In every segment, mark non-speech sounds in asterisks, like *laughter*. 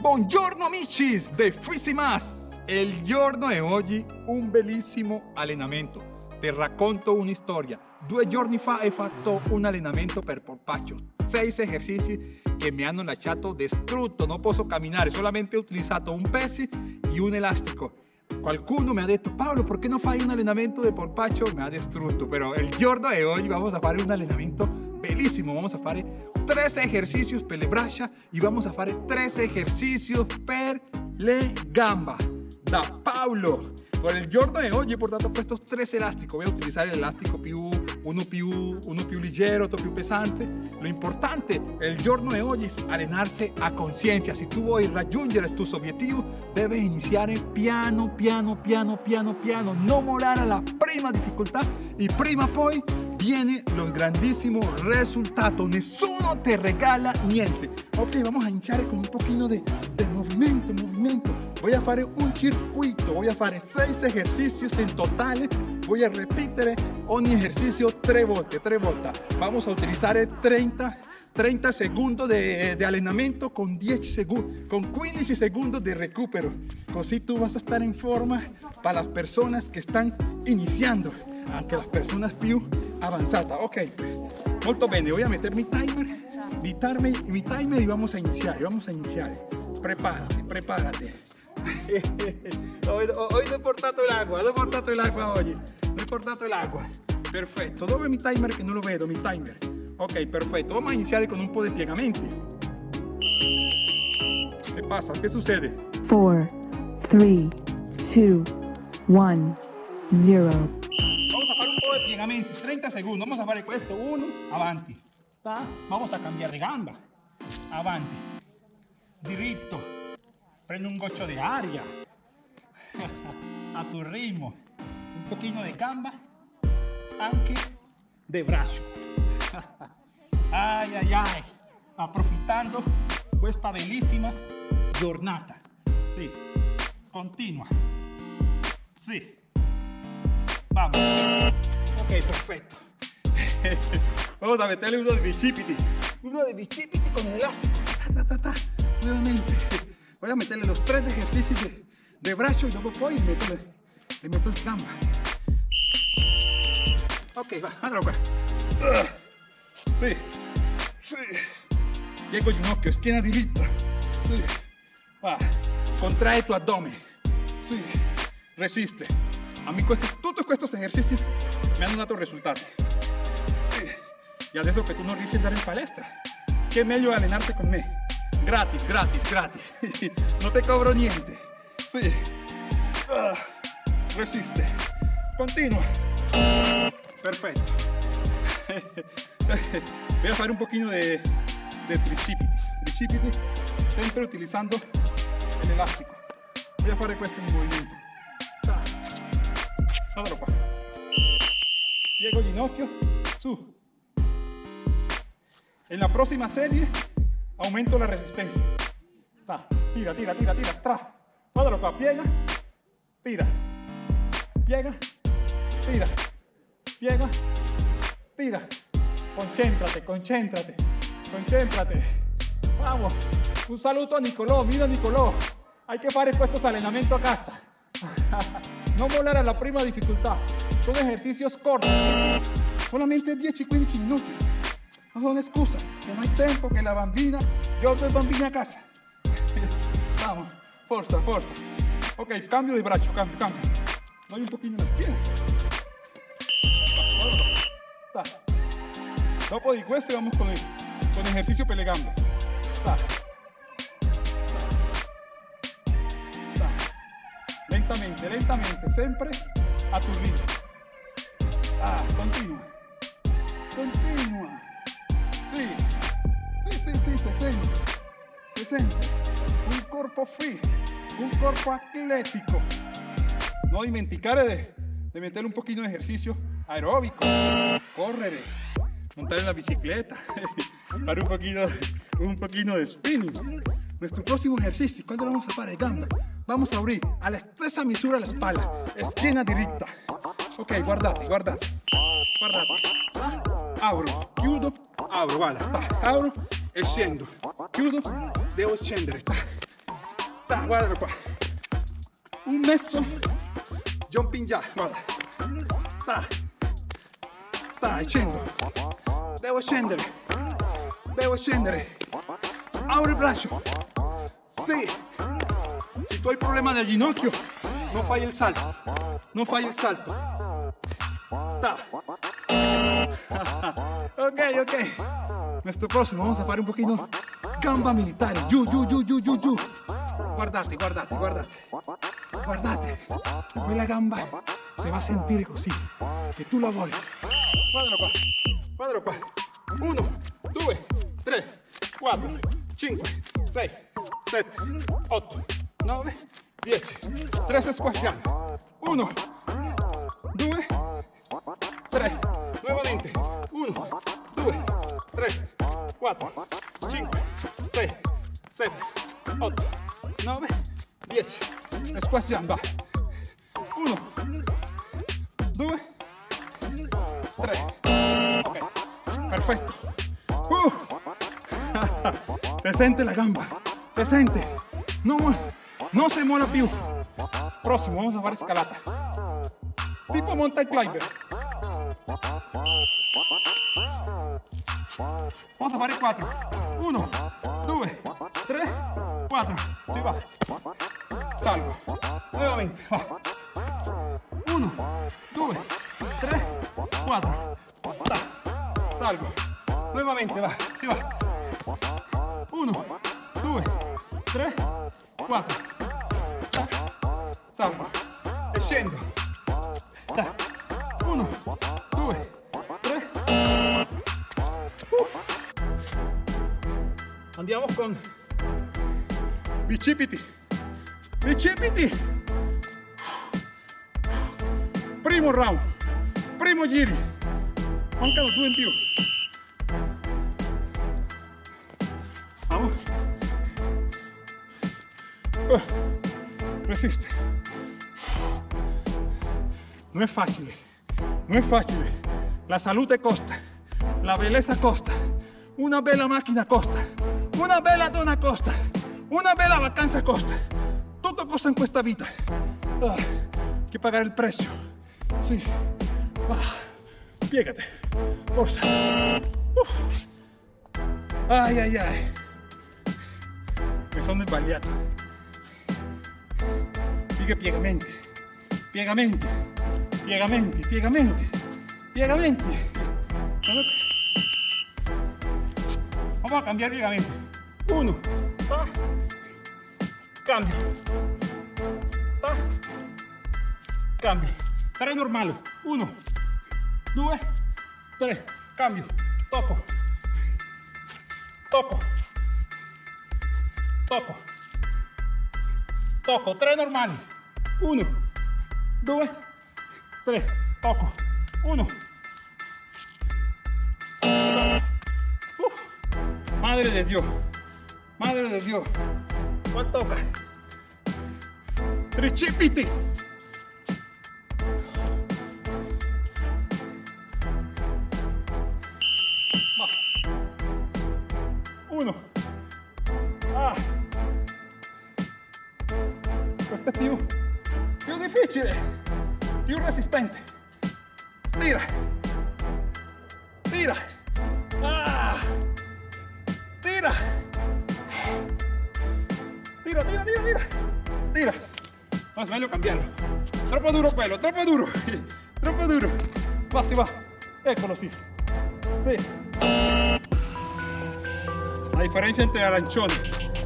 Buongiorno amici de Frisimas! Il giorno di oggi un bellissimo allenamento. Ti racconto una storia. Due giorni fa ho fatto un allenamento per polpaccio. Sei esercizi che mi hanno lasciato distrutto. Non posso camminare, solamente ho utilizzato un peso e un elastico. Qualcuno mi ha detto, Paolo, perché non fai un allenamento di polpaccio? Mi ha distrutto, però il giorno di oggi vamos a fare un allenamento bellissimo. Vamos a fare tres ejercicios per y vamos a fare tres ejercicios per le gamba. Da Paolo. Por il giorno di oggi ho portato estos tres elásticos. Voy a utilizar el elástico più, uno più, uno più leggero, otro più pesante. Lo importante el giorno di oggi es allenarse a conciencia. Si tu vuoi raggiungere tus objetivos, debes iniciar piano, piano, piano, piano, piano. No morar a la prima dificultad y prima poi viene lo grandissimo risultato. Nessuno te regala niente. Ok, vamos a hinchar con un poquito de, de movimiento, movimiento. Voy a fare un circuito, voy a fare 6 ejercicios en total. Voy a repetir ogni ejercicio 3 volte, 3 volte. Vamos a utilizar 30 30 segundos de, de, allenamento con 10 segundos, con 15 segundos de recupero. Così tú vas a estar en forma para las personas que están iniciando, aunque las personas più avanzata. Ok, molto bene, voy a meter mi timer, mi timer, mi timer y vamos a iniciar, vamos a iniciar. Prepárate, prepárate. *laughs* hoy, hoy no he portato el agua, no he portato el agua oggi, no he portato el agua. Perfetto, dove è mi timer che non lo vedo, mi timer? Ok, perfetto, vamos a iniciar con un po' di piegamenti. ¿Qué pasa? ¿Qué sucede? 4, 3, 2, 1, 0. 30 segundos. Vamos a fare questo. Uno, avanti. Vamos a cambiare gamba. Avanti. Diritto. Prende un goccio de aria. *laughs* a tu ritmo. Un poquito de gamba. Anche de braccio. *laughs* ay, ay, ay. Approfittando questa bellissima giornata. Sì. Continua. Sì. Vamos. Ok, perfecto. *laughs* Vamos a meterle uno de bicipiti. Uno de bicipiti con el elástico. Nuevamente. Voy a meterle los tres ejercicios de, de brazo y luego voy y meto, le meto el gamba. Ok, va, andalo qua. Sí, sí. Piego ginocchio, schiena diritta. Sí. Va. Contrae tu abdomen. Sí. Resiste. A mí todos estos ejercicios me hanno dato risultati. E adesso che tu non riesci andare in palestra, è meglio allenarti con me. Gratis, gratis, gratis. *laughs* non te cobro niente. Sì. Uh, resiste. Continua. Perfetto. *laughs* Voy a fare un pochino de, de tricipiti. Tricipiti sempre utilizzando l'elastico. Voy a questo movimento. Guardalo qua. Piego ginocchio, su. En la próxima serie aumento la resistencia. tira, tira, tira, tira, tra. Guardalo qua, piega, tira, piega, tira, piega, tira. Concéntrate, concéntrate, concéntrate. Vamos. Un saludo a Nicolò, mira Nicolò. Hay que fare questo allenamento a casa. *laughs* no volar a la prima dificultad. Son ejercicios cortos, solamente 10 y 15 minutos. No son excusas, que no hay tiempo, que la bambina, yo soy bambina a casa. *laughs* Vamos, fuerza, fuerza. Ok, cambio de brazo, cambio, cambio. Doy un poquito las piernas. Dopo di questo vamos con el, con ejercicio pelegando. Lentamente, lentamente, siempre a tu ritmo. Ah, continua. Continua. Sì. Sì, sì, sì, se sente. Se sente. Un corpo free. Un corpo atlético. No dimenticare de, de meterle un poquito de ejercicio aeróbico. Correre. Montar en la bicicleta. *laughs* Para un poquito, un poquito de spinning. Nuestro próximo ejercicio, ¿cuándo vamos a parar? Gamba. Vamos a abrir a la stessa misura la espalda. Schiena diritta. Ok, guardate, guardate. Guardate. Apro, chiudo, apro, guarda. Apro e scendo. Chiudo, devo scendere. Ta, qua. Un mezzo jumping jack, guarda. Ta. Ta, scendo. Devo scendere. Devo scendere. Apri il braccio. Sì. Tu hai problema del ginocchio, non fai il salto. Non fai il salto. *laughs* Ok, ok. Nuestro próximo, vamos a fare un pochino gamba militare. Giù, giù, giù, giù, giù, giù. Guardate, guardate, guardate. Guardate. Quella gamba si va a sentire così. Che tu la. Guardalo qua. Guardalo qua. Uno, due, tre, quattro, cinque, sei, sette, otto, nove, dieci. Tre sto squasciando. Uno, due, tre. Nuovamente. Uno, due, tre, quattro, cinque, sei, sette, otto, nove, dieci. E squasciando. Va. Uno, due, tre. Ok, perfetto. Uh. *laughs* Se sente la gamba, se sente. No, no se mola più. Próximo, vamos a fare scalata. Tipo mountain climber. Vamos a fare 4. 1, 2, 3, 4. Si va. Salgo. Nuevamente. Va. 1, 2, 3, 4. Ta. Salgo. Nuevamente va. Si va. 1, 2, 3, 4. Ta. Salgo. E scendo. 1, 2, 3. Andiamo con bicipiti. Bicipiti. Primo round. Primo giri. Mancano due in più. Resiste. No es fácil. No es fácil. La salute costa. La belleza costa. Una bella macchina costa. Una bella donna costa. Una bella vacanza costa. Tutto costa in questa vita. Ah, che pagare il prezzo. Sì. Ah, piegate. Forza. Uh. Ai ai. Mi sono sbagliato. Sigue piegamente, piegamente, piegamente, piegamente, piegamente. Vamos a cambiar piegamente. Uno, pa, cambio, pa, cambio. Tres normales. Uno, dos, tres, cambio, toco, toco, toco, toco, tres normales. 1, 2, 3, toco, 1. Madre de Dios, madre de Dios, ¿cuál toca? Tricipiti. Uno. Ah. Pues este tío più, difficile, più resistente. Tira. Tira. Ah. Tira. Tira, tira, tira, tira. Tira. No, meglio cambiarlo. Troppo duro quello, troppo duro. *laughs* Troppo duro. Va, si va. Eccolo, sì. Sì. La differenza entre el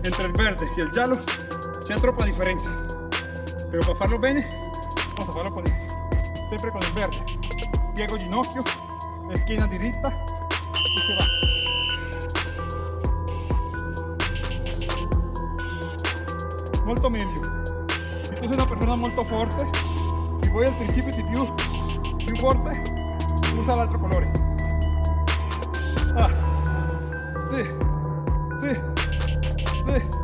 entre el verde y el giallo, c'è troppa differenza. Pero para farlo bene, vamos a farlo con el, siempre con el verde. Piego ginocchio, esquina diritta y se va. Molto meglio. Se tu sei una persona molto forte, si vuoi al tricipiti più, più forte, usa l'altro colore. Ah. Sì. Sì. Sì.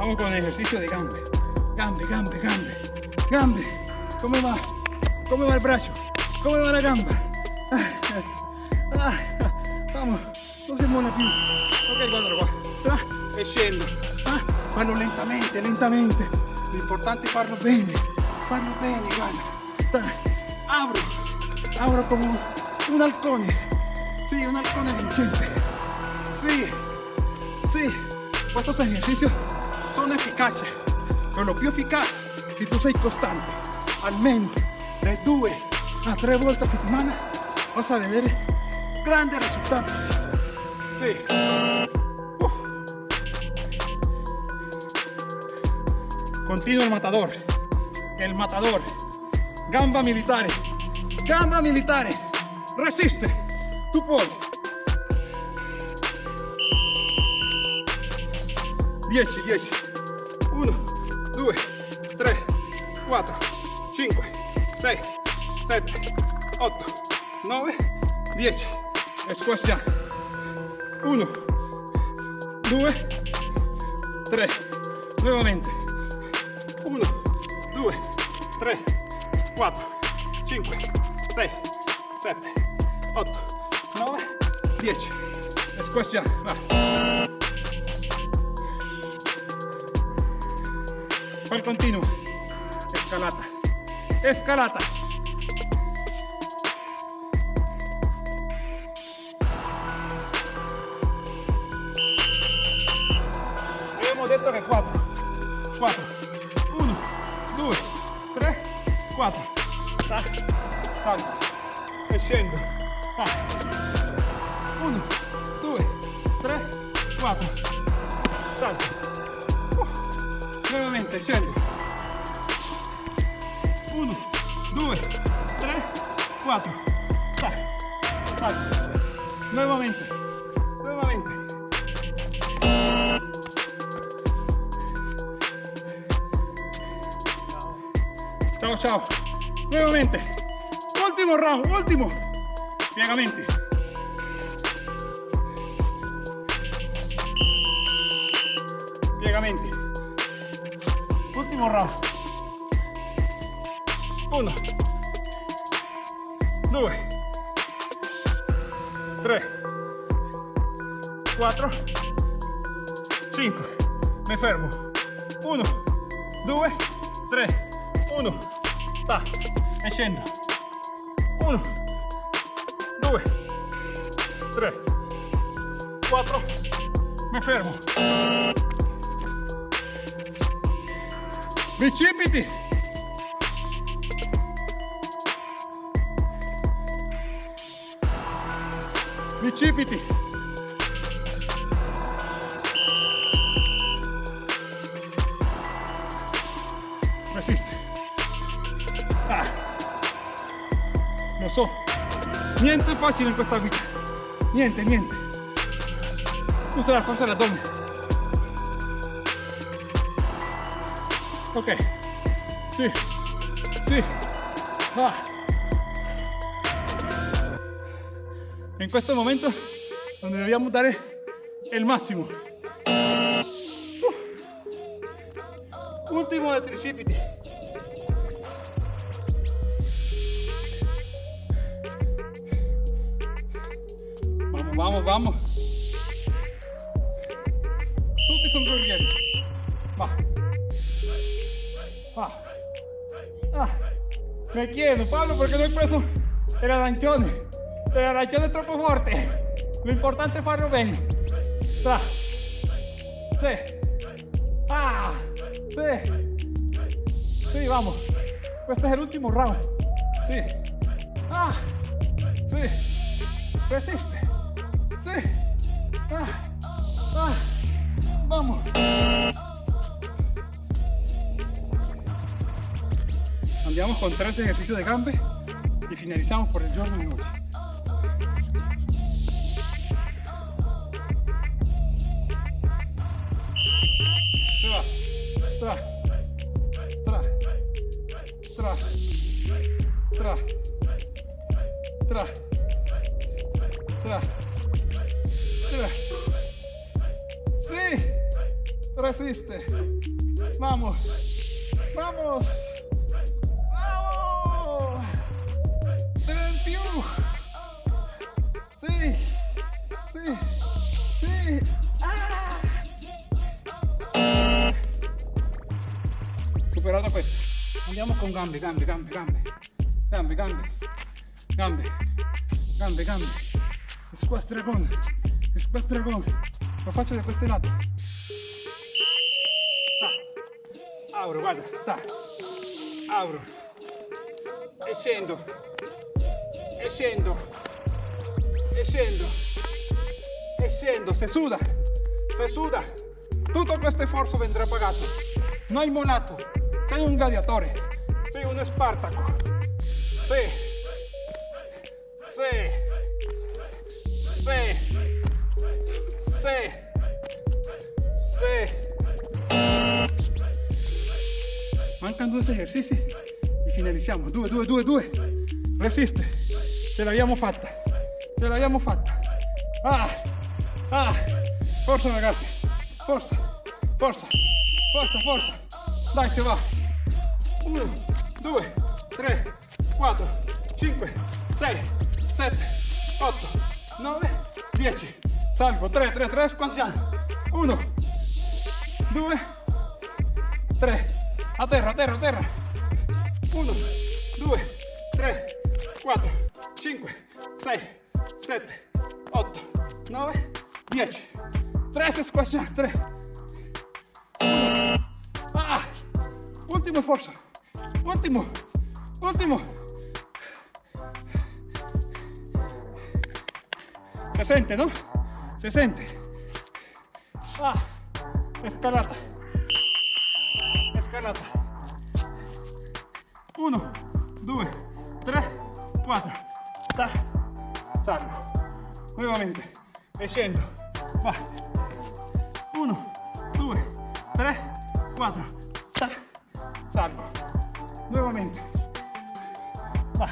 Vamos con el ejercicio de gambe. Gambe, gambe, gambe. Gambe. Come va? Come va il braccio? Come va la gamba? Ah, vamos, non si muove più. Ok, guardalo qua. Ah, e scendo. Ah, fallo lentamente, lentamente. L'importante è farlo bene. Farlo bene, guarda. Apro. Apro come un halcone. Sì, un halcone vincente. Sì, sì. Estos ejercicios son eficaces. Pero lo più efficace, se tu sei costante, almeno de due a tre volte a settimana, vas a vedere grandi risultati. Sì. Uh. Continua el matador. El matador. Gamba militare. Gamba militare. Resiste. Tu puoi. 10, 10. 1, 2, 3, 4, 5, 6, 7, 8, 9, 10. Squash ya. 1, 2, 3. Nuevamente. 1, 2, 3, 4, 5, 6, 7, 8, 9, 10. Squash. Va. Pal continuo. Escalata. Escalata. Abbiamo detto che 4. 4. 1, 2, 3, 4. Ta. Nuevamente, scendo. 1, 2, 3, 4. Ta. Salto. Nuevamente. Nuevamente. Ciao, ciao. Nuevamente. Último round, último. Piegamenti. Uno. Due. Tre. Quattro. Cinque. Mi fermo. Uno. Due. Tre. Uno. Ta. E. Uno. Due. Tre. Quattro. Mi fermo. Bicipiti. Bicipiti. Resiste. Ah. Lo so. Niente facile in questa vita. Niente, niente. Usa la forza dell'addome. Ok. Sì. Sì. Ah. En questo momento donde debíamos dar el máximo. Uh. Último de tricipiti. Vamos, vamos, vamos. Tutti sono guerrieri. Va. Va. Ah. Me chiedo, Pablo, perché non hai preso el arancione? El arancione è troppo forte. Lo importante è farlo bene. Tra. Sì. Ah. Sì. Sì, vamos. Questo è l'ultimo round. Sì. Ah. Resiste. Andiamo con tres ejercicios de gambe y finalizamos por el tra. Sí, resiste. Vamos. Vamos. Sí. Sí. Ah. Superado pues. Andiamo con gambe, gambe, gambe, gambe. Gambe, gambe. Gambe. Gambe, gambe. Squastragone. Squastragone. Lo faccio da questo lato. Ah. Apro, guarda. Sta. Apro. E scendo. E scendo. E scendo. Se suda. Se suda. Tutto questo sforzo vendrà pagato. No hai molato. Sei un gladiatore. Sei uno Spartaco. Sì. Sì. Sì. Sì. Sì. Mancano due esercizi e finalizziamo. Due, due, due, due. Resiste. Ce l'abbiamo fatta. Ce l'abbiamo fatta. Ah. Ah. Forza ragazzi. Forza. Forza. Forza, forza. Dai, si va. 1, 2, 3, 4, 5, 6, 7, 8, 9, 10. Salgo. 3, 3, 3, squassiamo. 1, 2, 3. A terra, a terra, a terra. 1, 2, 3, 4, 5, 6, 7, 8, 9, 10. 3 squassiamo. 3. Ah, último esfuerzo. Último. Último. Se siente, ¿no? Se siente. Ah, escalata. Escalata. Uno, due, tre, quattro. Ta. Salgo. Nuevamente. Scendo. Va. Uno, due, tre, quattro. Ta. Salgo. Nuevamente. Va.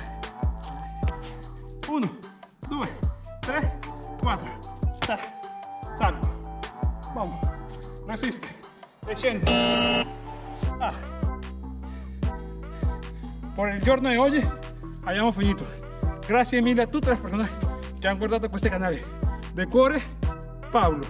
Uno, due, tre, quattro. Ta. Salgo. Vamos. Resiste. E scendo. Ah. Por il giorno di oggi abbiamo finito. Grazie mille a tutte le persone che hanno guardato questo canale. De Paulo.